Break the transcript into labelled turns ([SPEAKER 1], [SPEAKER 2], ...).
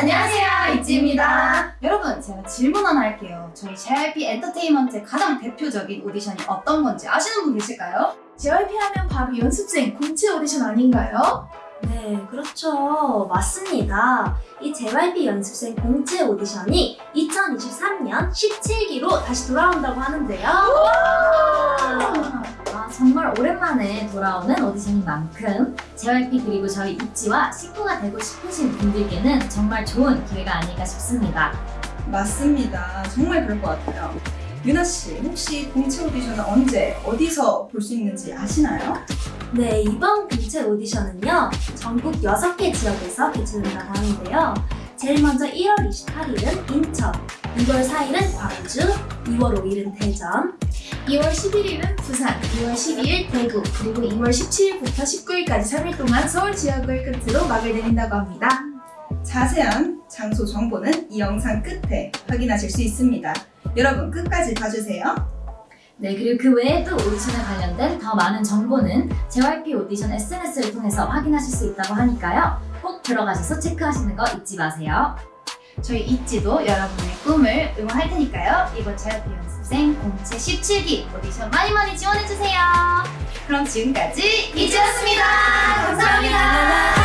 [SPEAKER 1] 안녕하세요 이지입니다 여러분 제가 질문 하나 할게요 저희 JYP 엔터테인먼트의 가장 대표적인 오디션이 어떤 건지 아시는 분 계실까요?
[SPEAKER 2] JYP 하면 바로 연습생 공채 오디션 아닌가요?
[SPEAKER 3] 네, 그렇죠. 맞습니다. 이 JYP 연습생 공채 오디션이 2023년 17기로 다시 돌아온다고 하는데요.
[SPEAKER 4] 아, 정말 오랜만에 돌아오는 오디션인 만큼 JYP 그리고 저희 입지와 식구가 되고 싶으신 분들께는 정말 좋은 기회가 아닐까 싶습니다.
[SPEAKER 5] 맞습니다. 정말 그럴 것 같아요. 유나 씨, 혹시 공채 오디션은 언제 어디서 볼 수 있는지 아시나요?
[SPEAKER 3] 네, 이번 공채 오디션은요. 전국 6개 지역에서 개최된다고 하는데요. 제일 먼저 1월 28일은 인천, 2월 4일은 광주, 2월 5일은 대전,
[SPEAKER 2] 2월 11일은 부산, 2월 12일 대구, 그리고 2월 17일부터 19일까지 3일 동안 서울 지역을 끝으로 막을 내린다고 합니다.
[SPEAKER 5] 자세한 장소 정보는 이 영상 끝에 확인하실 수 있습니다. 여러분 끝까지 봐주세요.
[SPEAKER 4] 네, 그리고 그 외에도 오디션에 관련된 더 많은 정보는 JYP 오디션 SNS를 통해서 확인하실 수 있다고 하니까요. 꼭 들어가셔서 체크하시는 거 잊지 마세요.
[SPEAKER 1] 저희 있지도 여러분의 꿈을 응원할 테니까요 이번 JYP 연습생 공채 17기 오디션 많이 많이 지원해주세요 그럼 지금까지 이지였습니다 감사합니다